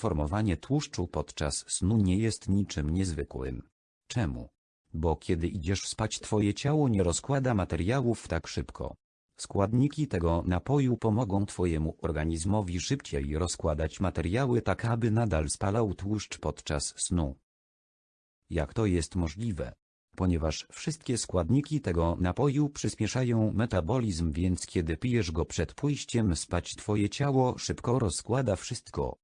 Formowanie tłuszczu podczas snu nie jest niczym niezwykłym. Czemu? Bo kiedy idziesz spać twoje ciało nie rozkłada materiałów tak szybko. Składniki tego napoju pomogą twojemu organizmowi szybciej rozkładać materiały tak aby nadal spalał tłuszcz podczas snu. Jak to jest możliwe? Ponieważ wszystkie składniki tego napoju przyspieszają metabolizm więc kiedy pijesz go przed pójściem spać twoje ciało szybko rozkłada wszystko.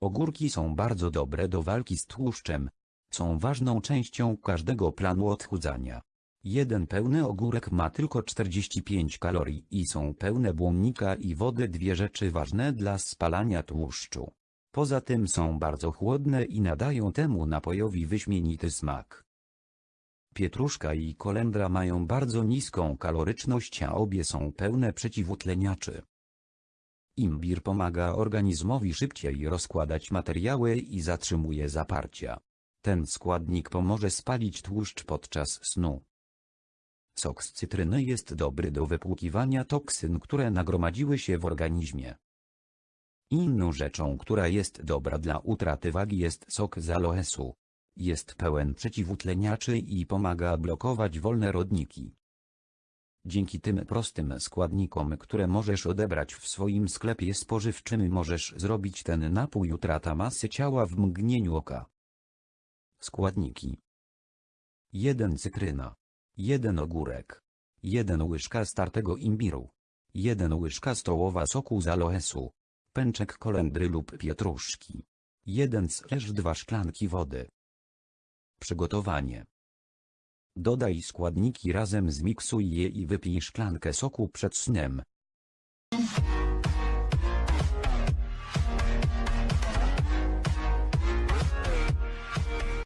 Ogórki są bardzo dobre do walki z tłuszczem. Są ważną częścią każdego planu odchudzania. Jeden pełny ogórek ma tylko 45 kalorii i są pełne błonnika i wody dwie rzeczy ważne dla spalania tłuszczu. Poza tym są bardzo chłodne i nadają temu napojowi wyśmienity smak. Pietruszka i kolendra mają bardzo niską kaloryczność a obie są pełne przeciwutleniaczy. Imbir pomaga organizmowi szybciej rozkładać materiały i zatrzymuje zaparcia. Ten składnik pomoże spalić tłuszcz podczas snu. Sok z cytryny jest dobry do wypłukiwania toksyn, które nagromadziły się w organizmie. Inną rzeczą, która jest dobra dla utraty wagi jest sok z aloesu. Jest pełen przeciwutleniaczy i pomaga blokować wolne rodniki. Dzięki tym prostym składnikom, które możesz odebrać w swoim sklepie spożywczym możesz zrobić ten napój utrata masy ciała w mgnieniu oka. Składniki. 1 cytryna. 1 ogórek. 1 łyżka startego imbiru. 1 łyżka stołowa soku z aloesu. Pęczek kolendry lub pietruszki. 1/2 szklanki wody Przygotowanie Dodaj składniki razem zmiksuj je i wypij szklankę soku przed snem.